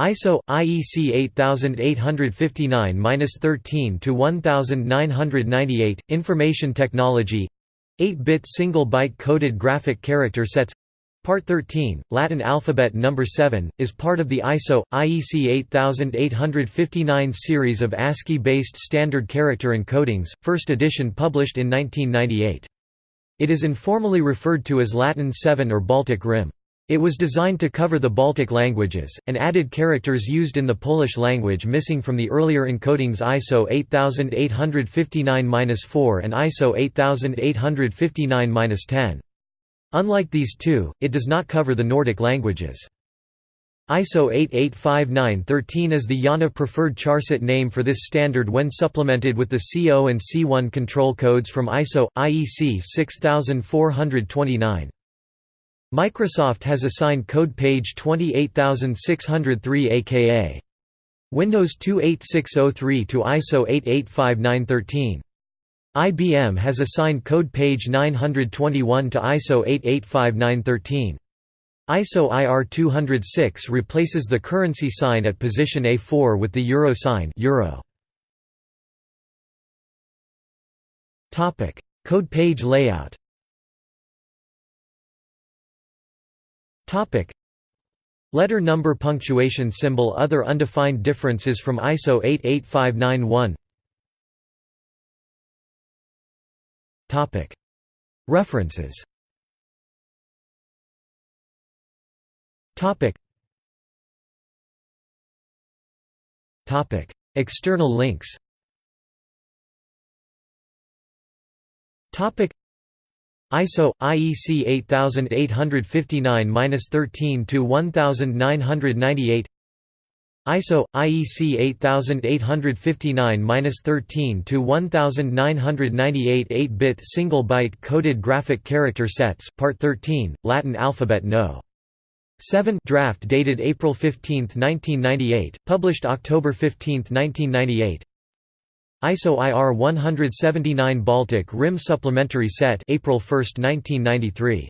ISO IEC 8859-13 to 1998 Information Technology 8-bit single byte coded graphic character sets Part 13, Latin alphabet number 7, is part of the ISO IEC 8859 series of ASCII-based standard character encodings, first edition published in 1998. It is informally referred to as Latin 7 or Baltic Rim. It was designed to cover the Baltic languages, and added characters used in the Polish language missing from the earlier encodings ISO 8859-4 and ISO 8859-10. Unlike these two, it does not cover the Nordic languages. ISO 8859-13 is the IANA preferred charset name for this standard when supplemented with the C0 and C1 control codes from ISO IEC 6429. Microsoft has assigned code page 28603 aka Windows 28603 to ISO 885913. IBM has assigned code page 921 to ISO 885913. ISO IR 206 replaces the currency sign at position A4 with the euro sign euro. Code page layout Topic. Letter number punctuation symbol Other undefined differences from ISO 88591 Topic. References. Topic. Topic. External links. Topic ISO IEC 8859-13 to 1998 ISO IEC 8859-13 to 1998 8-bit single byte coded graphic character sets part 13 Latin alphabet no. 7 draft dated April 15, 1998 published October 15, 1998 ISO IR 179 Baltic Rim Supplementary Set April 1, 1993